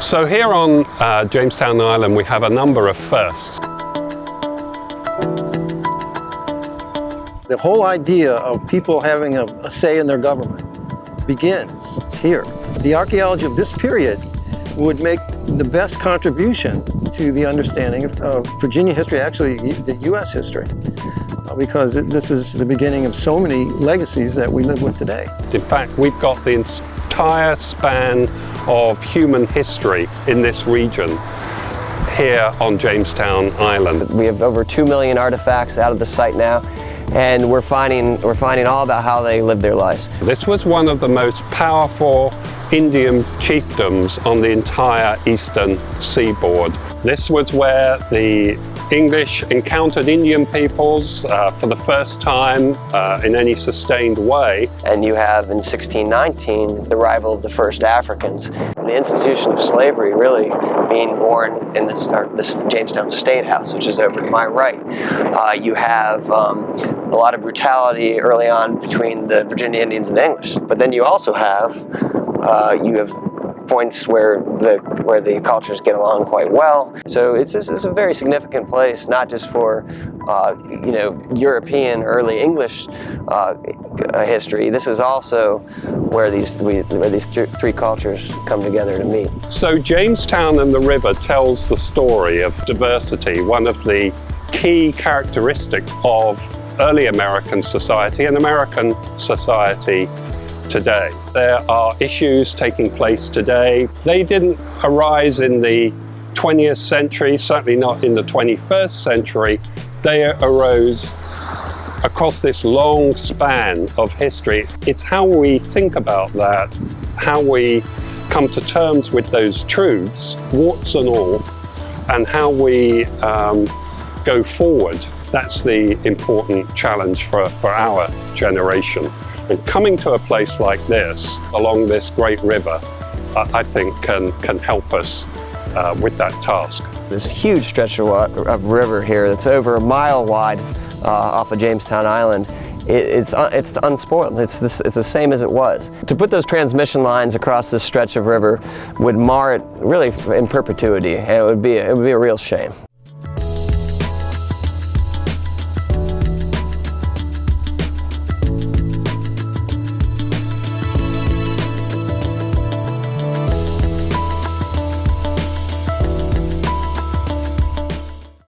So here on uh, Jamestown Island we have a number of firsts. The whole idea of people having a, a say in their government begins here. The archaeology of this period would make the best contribution to the understanding of, of Virginia history, actually the U.S. history, uh, because it, this is the beginning of so many legacies that we live with today. In fact, we've got the entire span of human history in this region here on Jamestown Island. We have over 2 million artifacts out of the site now and we're finding, we're finding all about how they lived their lives. This was one of the most powerful Indian chiefdoms on the entire eastern seaboard. This was where the English encountered Indian peoples uh, for the first time uh, in any sustained way. And you have in 1619 the arrival of the first Africans. The institution of slavery really being born in this, this Jamestown State House, which is over to my right. Uh, you have um, a lot of brutality early on between the Virginia Indians and the English. But then you also have, uh, you have points where the where the cultures get along quite well. So it's, it's a very significant place, not just for uh, you know European early English uh, history. This is also where these we, where these th three cultures come together to meet. So Jamestown and the river tells the story of diversity, one of the key characteristics of early American society and American society today. There are issues taking place today. They didn't arise in the 20th century, certainly not in the 21st century. They arose across this long span of history. It's how we think about that, how we come to terms with those truths, warts and all, and how we um, go forward. That's the important challenge for, for our generation. And coming to a place like this, along this great river, I think can, can help us uh, with that task. This huge stretch of, of river here that's over a mile wide uh, off of Jamestown Island it's, uh, it's unspoiled. It's, this, it's the same as it was. To put those transmission lines across this stretch of river would mar it really in perpetuity, and it would be, it would be a real shame.